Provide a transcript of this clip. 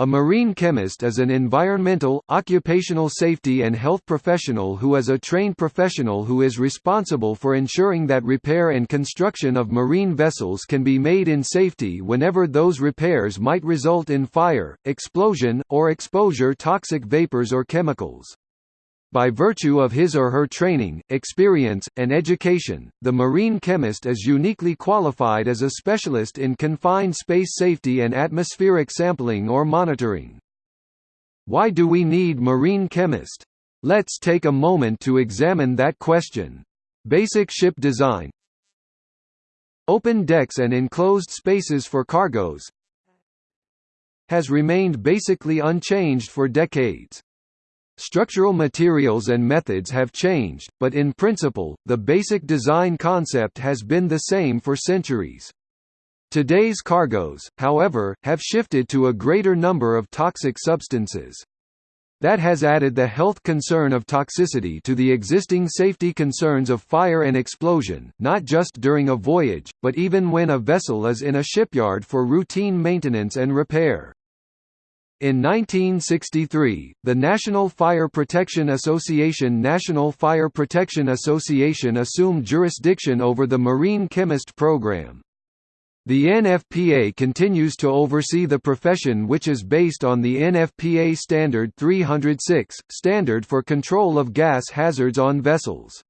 A marine chemist is an environmental, occupational safety and health professional who is a trained professional who is responsible for ensuring that repair and construction of marine vessels can be made in safety whenever those repairs might result in fire, explosion, or exposure toxic vapors or chemicals. By virtue of his or her training, experience, and education, the marine chemist is uniquely qualified as a specialist in confined space safety and atmospheric sampling or monitoring. Why do we need marine chemist? Let's take a moment to examine that question. Basic ship design Open decks and enclosed spaces for cargoes has remained basically unchanged for decades. Structural materials and methods have changed, but in principle, the basic design concept has been the same for centuries. Today's cargoes, however, have shifted to a greater number of toxic substances. That has added the health concern of toxicity to the existing safety concerns of fire and explosion, not just during a voyage, but even when a vessel is in a shipyard for routine maintenance and repair. In 1963, the National Fire Protection Association National Fire Protection Association assumed jurisdiction over the Marine Chemist Program. The NFPA continues to oversee the profession which is based on the NFPA Standard 306, Standard for Control of Gas Hazards on Vessels.